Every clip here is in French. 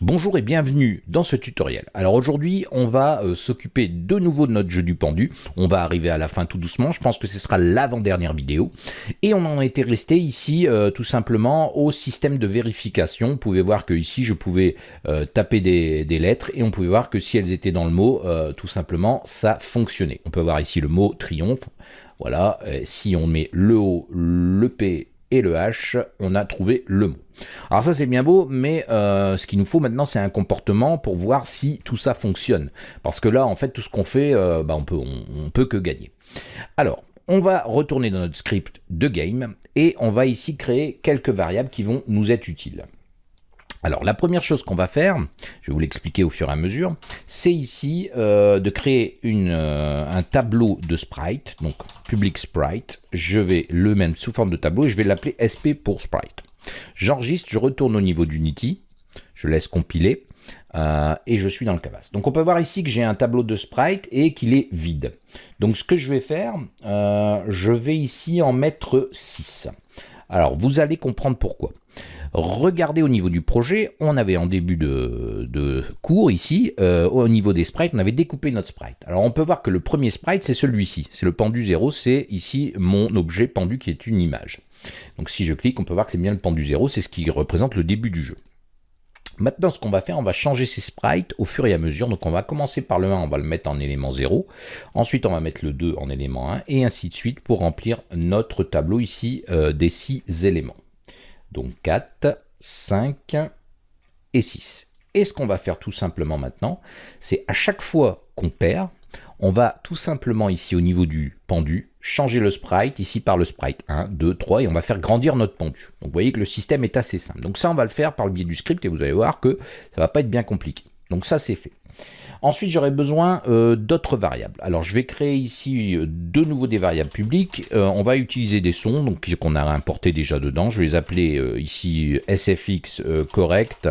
Bonjour et bienvenue dans ce tutoriel. Alors aujourd'hui, on va euh, s'occuper de nouveau de notre jeu du pendu. On va arriver à la fin tout doucement. Je pense que ce sera l'avant-dernière vidéo. Et on en était resté ici euh, tout simplement au système de vérification. Vous pouvez voir que ici, je pouvais euh, taper des, des, lettres et on pouvait voir que si elles étaient dans le mot, tout simplement, ça fonctionnait. On peut voir ici le mot triomphe. Voilà, si on met le O, le P et le H, on a trouvé le mot. Alors ça c'est bien beau, mais euh, ce qu'il nous faut maintenant c'est un comportement pour voir si tout ça fonctionne. Parce que là en fait tout ce qu'on fait, euh, bah, on, peut, on, peut que gagner. Alors, on va retourner dans notre script de game et on va ici créer quelques variables qui vont nous être utiles. Alors la première chose qu'on va faire, je vais vous l'expliquer au fur et à mesure, c'est ici euh, de créer une, un tableau de sprite, donc public sprite, je vais le mettre sous forme de tableau et je vais l'appeler sp pour sprite. J'enregistre, je retourne au niveau d'Unity, je laisse compiler, euh, et je suis dans le canvas. Donc on peut voir ici que j'ai un tableau de sprite et qu'il est vide. Donc ce que je vais faire, euh, je vais ici en mettre 6. Alors vous allez comprendre pourquoi. Regardez au niveau du projet, on avait en début de, cours ici, euh, au niveau des sprites, on avait découpé notre sprite. Alors on peut voir que le premier sprite, c'est celui-ci, c'est le pendu 0, c'est ici mon objet pendu qui est une image. Donc si je clique, on peut voir que c'est bien le pendu 0, c'est ce qui représente le début du jeu. Maintenant, ce qu'on va faire, on va changer ces sprites au fur et à mesure. Donc, on va commencer par le 1, on va le mettre en élément 0. Ensuite, on va mettre le 2 en élément 1, et ainsi de suite pour remplir notre tableau ici euh, des 6 éléments. Donc, 4, 5 et 6. Et ce qu'on va faire tout simplement maintenant, c'est à chaque fois qu'on perd, on va tout simplement ici au niveau du pendu, changer le sprite, ici par le sprite 1, 2, 3, et on va faire grandir notre pendu. Donc vous voyez que le système est assez simple. Donc ça, on va le faire par le biais du script, et vous allez voir que ça va pas être bien compliqué. Donc ça, c'est fait. Ensuite, j'aurai besoin euh, d'autres variables. Alors, je vais créer ici euh, de nouveau des variables publiques. Euh, on va utiliser des sons, donc qu'on a importé déjà dedans. Je vais les appeler ici sfx correct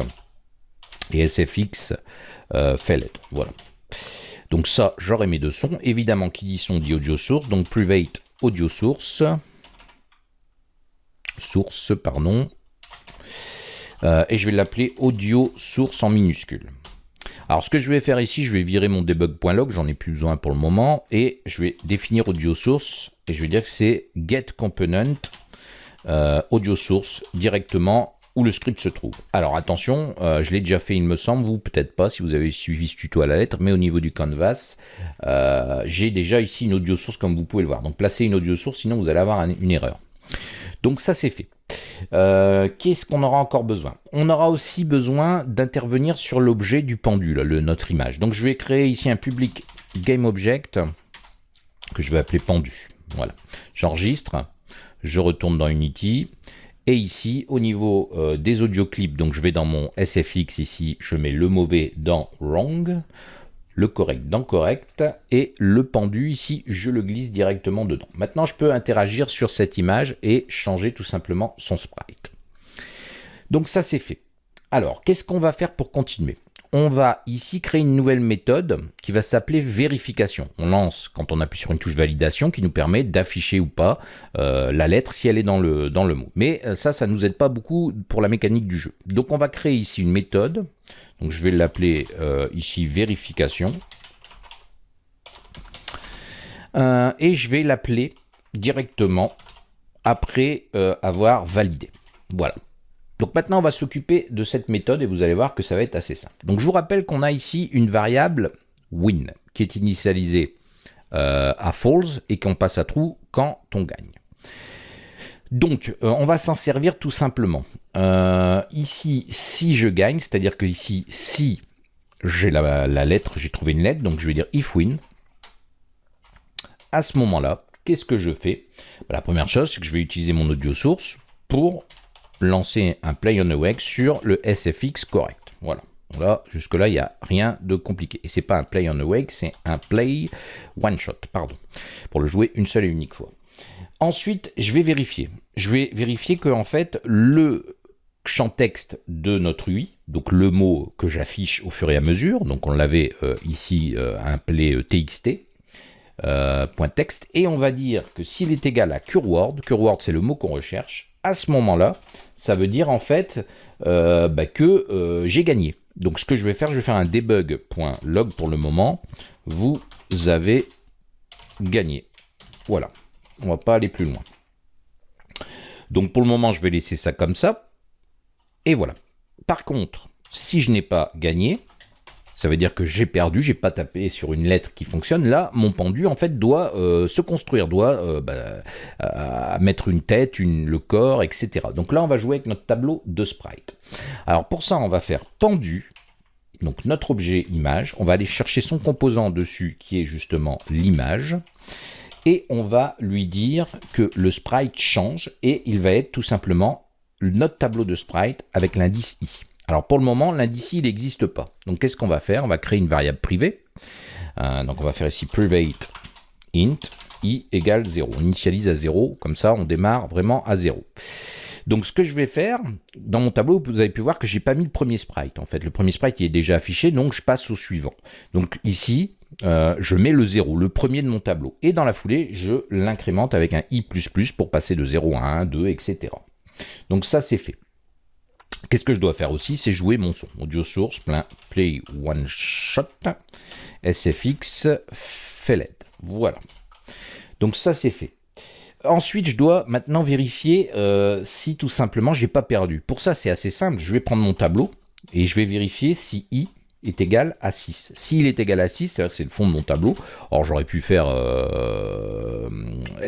et sfx felled. Voilà. Donc ça, j'aurai mes deux sons. Évidemment, qui dit son dit audio source, donc private audio source. Source, pardon. Et je vais l'appeler audio source en minuscule. Alors ce que je vais faire ici, je vais virer mon debug.log, j'en ai plus besoin pour le moment, et je vais définir audio source, et je vais dire que c'est get component euh, audio source directement où le script se trouve. Alors attention, euh, je l'ai déjà fait il me semble, vous peut-être pas si vous avez suivi ce tuto à la lettre, mais au niveau du canvas, euh, j'ai déjà ici une audio source comme vous pouvez le voir. Donc placez une audio source, sinon vous allez avoir une erreur. Donc ça c'est fait. Euh, qu'est-ce qu'on aura encore besoin? On aura aussi besoin d'intervenir sur l'objet du pendule, le, notre image. Donc je vais créer ici un public GameObject que je vais appeler pendu. Voilà. J'enregistre, je retourne dans Unity et ici, au niveau euh, des audio clips, donc je vais dans mon SFX ici, je mets le mauvais dans wrong, le correct dans correct, et le pendu ici, je le glisse directement dedans. Maintenant, je peux interagir sur cette image et changer tout simplement son sprite. Donc ça, c'est fait. Alors, qu'est-ce qu'on va faire pour continuer? On va ici créer une nouvelle méthode qui va s'appeler vérification. On lance quand on appuie sur une touche validation qui nous permet d'afficher ou pas euh, la lettre si elle est dans le, mot. Mais euh, ça, ça ne nous aide pas beaucoup pour la mécanique du jeu. Donc on va créer ici une méthode. Je vais l'appeler euh, ici vérification. et je vais l'appeler directement après avoir validé. Voilà. Donc maintenant, on va s'occuper de cette méthode et vous allez voir que ça va être assez simple. Donc je vous rappelle qu'on a ici une variable win qui est initialisée euh, à false et qu'on passe à true quand on gagne. Donc, euh, on va s'en servir tout simplement. Euh, ici, si je gagne, c'est-à-dire que ici, si j'ai la, la, lettre, j'ai trouvé une lettre, donc je vais dire if win. À ce moment-là, qu'est-ce que je fais? La première chose, c'est que je vais utiliser mon audio source pour lancer un play on awake sur le SFX correct. Voilà. Là, jusque-là, il n'y a rien de compliqué. Et c'est pas un play on awake, c'est un play one shot, pardon, pour le jouer une seule et unique fois. Ensuite, je vais vérifier. Je vais vérifier que en fait, le champ texte de notre UI, donc le mot que j'affiche au fur et à mesure, donc on l'avait euh, ici euh, play euh, txt, point texte, et on va dire que s'il est égal à curword, curword c'est le mot qu'on recherche, à ce moment-là, ça veut dire en fait euh, bah, que euh, j'ai gagné. Donc ce que je vais faire, je vais faire un debug.log pour le moment. Vous avez gagné. Voilà. On va pas aller plus loin. Donc pour le moment, je vais laisser ça comme ça. Et voilà. Par contre, si je n'ai pas gagné, ça veut dire que j'ai perdu, j'ai pas tapé sur une lettre qui fonctionne. Là, mon pendu, en fait, doit euh, se construire, doit euh, bah, mettre une tête, le corps, etc. Donc là, on va jouer avec notre tableau de sprite. Alors pour ça, on va faire pendu, donc notre objet image. On va aller chercher son composant dessus, qui est justement l'image. Et on va lui dire que le sprite change, et il va être tout simplement notre tableau de sprite avec l'indice i. Alors pour le moment, l'indice il n'existe pas. Donc qu'est-ce qu'on va faire? On va créer une variable privée. Euh, donc on va faire ici private int i égale 0. On initialise à 0, comme ça on démarre vraiment à 0. Donc ce que je vais faire, dans mon tableau, vous avez pu voir que j'ai pas mis le premier sprite. En fait, le premier sprite il est déjà affiché, donc je passe au suivant. Donc ici, euh, je mets le 0, le premier de mon tableau. Et dans la foulée, je l'incrémente avec un i++ pour passer de 0 à 1, 2, etc. Donc ça, c'est fait. Qu'est-ce que je dois faire aussi C'est jouer mon son. Audio source, plein, play one shot, SFX, FELED. Voilà. Donc ça, c'est fait. Ensuite, je dois maintenant vérifier euh, si tout simplement j'ai pas perdu. Pour ça, c'est assez simple. Je vais prendre mon tableau et je vais vérifier si i est égal à 6. S'il est égal à 6, c'est-à-dire que c'est le fond de mon tableau. Or, j'aurais pu faire euh,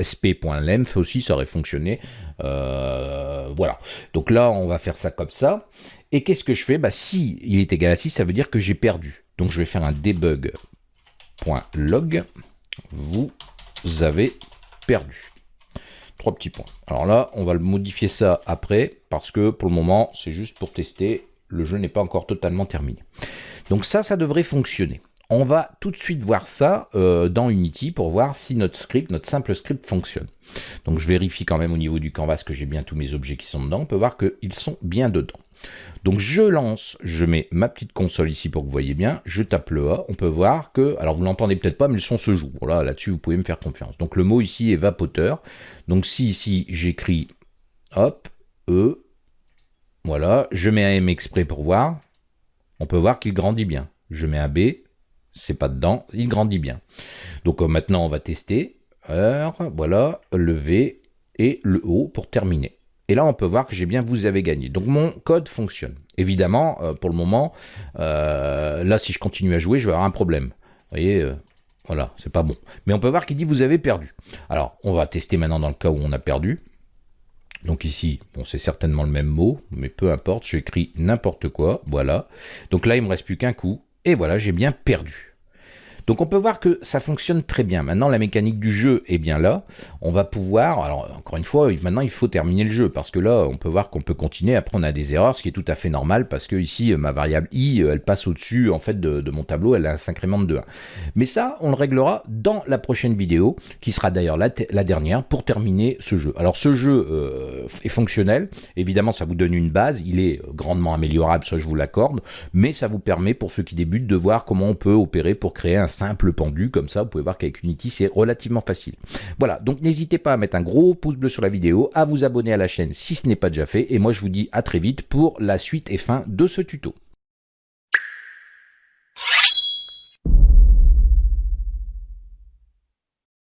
sp.length aussi, ça aurait fonctionné. Euh, voilà. Donc là, on va faire ça comme ça. Et qu'est-ce que je fais? Bah, Si il est égal à 6, ça veut dire que j'ai perdu. Donc je vais faire un debug.log. Vous avez perdu. Trois petits points. Alors là, on va le modifier ça après, parce que pour le moment, c'est juste pour tester. Le jeu n'est pas encore totalement terminé. Donc ça, ça devrait fonctionner. On va tout de suite voir ça euh, dans Unity pour voir si notre script, notre simple script fonctionne. Donc je vérifie quand même au niveau du canvas que j'ai bien tous mes objets qui sont dedans. On peut voir qu'ils sont bien dedans. Donc je lance, je mets ma petite console ici pour que vous voyez bien, je tape le A, on peut voir que, alors vous l'entendez peut-être pas, mais le son se joue. Voilà, là-dessus vous pouvez me faire confiance. Donc le mot ici est vapoteur. Donc si ici j'écris, hop, E, voilà, je mets un M exprès pour voir, on peut voir qu'il grandit bien. Je mets un B, c'est pas dedans, il grandit bien. Donc euh, maintenant on va tester, voilà, le V et le O pour terminer. Et là on peut voir que j'ai bien vous avez gagné. Donc mon code fonctionne. Évidemment, euh, pour le moment, euh, là si je continue à jouer, je vais avoir un problème. Vous voyez, voilà, c'est pas bon. Mais on peut voir qu'il dit vous avez perdu. Alors on va tester maintenant dans le cas où on a perdu. Donc ici, bon, c'est certainement le même mot, mais peu importe, j'écris n'importe quoi, voilà. Donc là, il me reste plus qu'un coup, et voilà, j'ai bien perdu. Donc on peut voir que ça fonctionne très bien. Maintenant, la mécanique du jeu est bien là. On va pouvoir, alors encore une fois, maintenant il faut terminer le jeu, parce que là, on peut voir qu'on peut continuer. Après, on a des erreurs, ce qui est tout à fait normal, parce que ici, ma variable i, elle passe au-dessus en fait de, mon tableau, elle s'incrémente de 1. Mais ça, on le réglera dans la prochaine vidéo, qui sera d'ailleurs la, dernière, pour terminer ce jeu. Alors ce jeu euh, est fonctionnel, évidemment ça vous donne une base, il est grandement améliorable, ça je vous l'accorde, mais ça vous permet, pour ceux qui débutent, de voir comment on peut opérer pour créer un simple pendu, comme ça, vous pouvez voir qu'avec Unity, c'est relativement facile. Voilà, donc n'hésitez pas à mettre un gros pouce bleu sur la vidéo, à vous abonner à la chaîne si ce n'est pas déjà fait, et moi je vous dis à très vite pour la suite et fin de ce tuto.